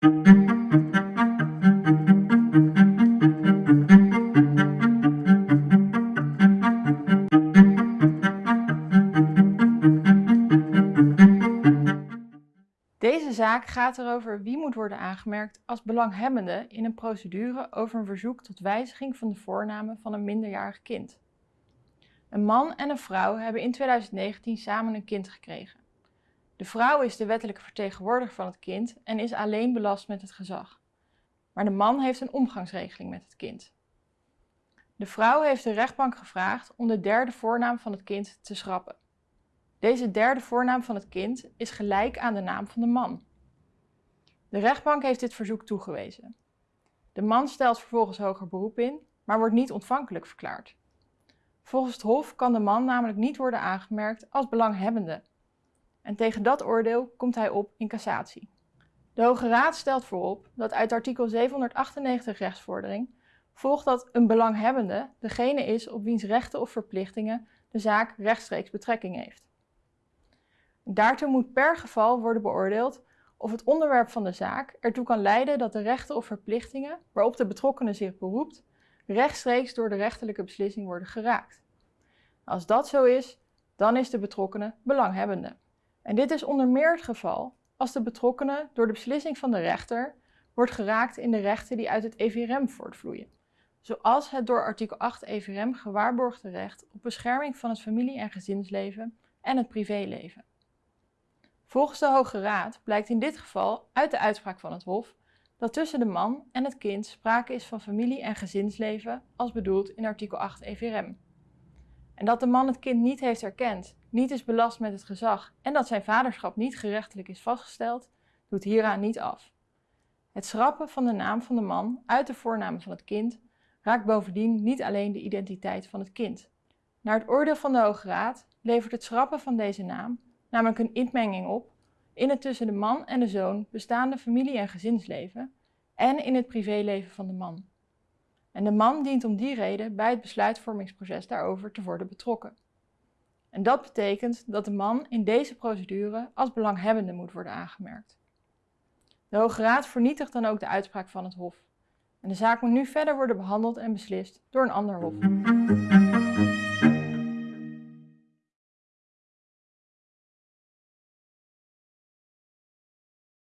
Deze zaak gaat erover wie moet worden aangemerkt als belanghebbende in een procedure over een verzoek tot wijziging van de voornamen van een minderjarig kind. Een man en een vrouw hebben in 2019 samen een kind gekregen. De vrouw is de wettelijke vertegenwoordiger van het kind en is alleen belast met het gezag. Maar de man heeft een omgangsregeling met het kind. De vrouw heeft de rechtbank gevraagd om de derde voornaam van het kind te schrappen. Deze derde voornaam van het kind is gelijk aan de naam van de man. De rechtbank heeft dit verzoek toegewezen. De man stelt vervolgens hoger beroep in, maar wordt niet ontvankelijk verklaard. Volgens het Hof kan de man namelijk niet worden aangemerkt als belanghebbende. En tegen dat oordeel komt hij op in cassatie. De Hoge Raad stelt voorop dat uit artikel 798 rechtsvordering volgt dat een belanghebbende degene is op wiens rechten of verplichtingen de zaak rechtstreeks betrekking heeft. Daartoe moet per geval worden beoordeeld of het onderwerp van de zaak ertoe kan leiden dat de rechten of verplichtingen waarop de betrokkenen zich beroept, rechtstreeks door de rechterlijke beslissing worden geraakt. Als dat zo is, dan is de betrokkenen belanghebbende. En dit is onder meer het geval als de betrokkenen door de beslissing van de rechter wordt geraakt in de rechten die uit het EVRM voortvloeien, zoals het door artikel 8 EVRM gewaarborgde recht op bescherming van het familie- en gezinsleven en het privéleven. Volgens de Hoge Raad blijkt in dit geval uit de uitspraak van het Hof dat tussen de man en het kind sprake is van familie- en gezinsleven als bedoeld in artikel 8 EVRM. En dat de man het kind niet heeft erkend, niet is belast met het gezag en dat zijn vaderschap niet gerechtelijk is vastgesteld, doet hieraan niet af. Het schrappen van de naam van de man uit de voornaam van het kind raakt bovendien niet alleen de identiteit van het kind. Naar het oordeel van de Hoge Raad levert het schrappen van deze naam namelijk een inmenging op in het tussen de man en de zoon bestaande familie- en gezinsleven en in het privéleven van de man. En de man dient om die reden bij het besluitvormingsproces daarover te worden betrokken. En dat betekent dat de man in deze procedure als belanghebbende moet worden aangemerkt. De Hoge Raad vernietigt dan ook de uitspraak van het Hof. En de zaak moet nu verder worden behandeld en beslist door een ander Hof.